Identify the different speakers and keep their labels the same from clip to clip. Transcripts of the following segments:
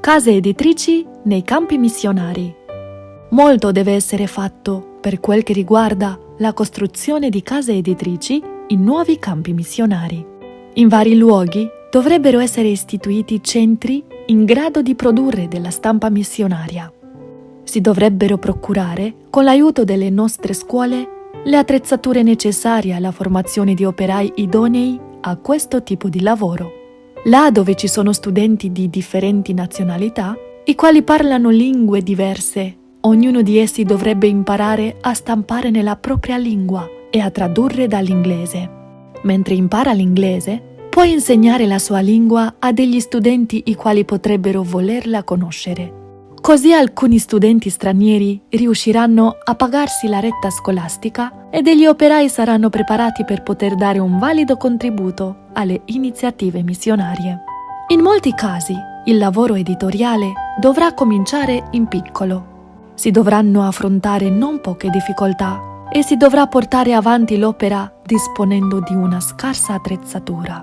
Speaker 1: Case editrici nei campi missionari. Molto deve essere fatto per quel che riguarda la costruzione di case editrici in nuovi campi missionari. In vari luoghi dovrebbero essere istituiti centri in grado di produrre della stampa missionaria. Si dovrebbero procurare, con l'aiuto delle nostre scuole, le attrezzature necessarie alla formazione di operai idonei a questo tipo di lavoro. Là dove ci sono studenti di differenti nazionalità, i quali parlano lingue diverse, ognuno di essi dovrebbe imparare a stampare nella propria lingua e a tradurre dall'inglese. Mentre impara l'inglese, può insegnare la sua lingua a degli studenti i quali potrebbero volerla conoscere. Così alcuni studenti stranieri riusciranno a pagarsi la retta scolastica e degli operai saranno preparati per poter dare un valido contributo alle iniziative missionarie. In molti casi il lavoro editoriale dovrà cominciare in piccolo. Si dovranno affrontare non poche difficoltà e si dovrà portare avanti l'opera disponendo di una scarsa attrezzatura.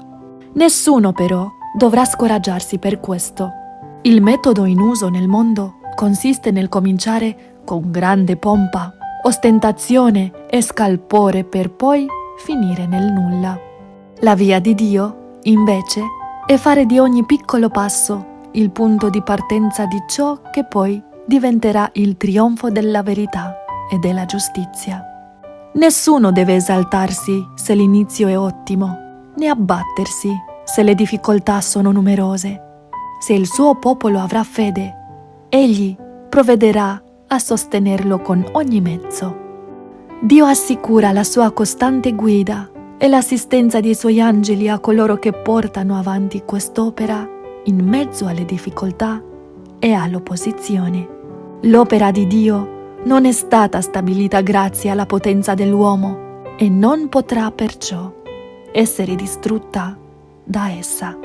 Speaker 1: Nessuno però dovrà scoraggiarsi per questo il metodo in uso nel mondo consiste nel cominciare con grande pompa, ostentazione e scalpore per poi finire nel nulla. La via di Dio, invece, è fare di ogni piccolo passo il punto di partenza di ciò che poi diventerà il trionfo della verità e della giustizia. Nessuno deve esaltarsi se l'inizio è ottimo, né abbattersi se le difficoltà sono numerose se il suo popolo avrà fede, egli provvederà a sostenerlo con ogni mezzo. Dio assicura la sua costante guida e l'assistenza dei suoi angeli a coloro che portano avanti quest'opera in mezzo alle difficoltà e all'opposizione. L'opera di Dio non è stata stabilita grazie alla potenza dell'uomo e non potrà perciò essere distrutta da essa.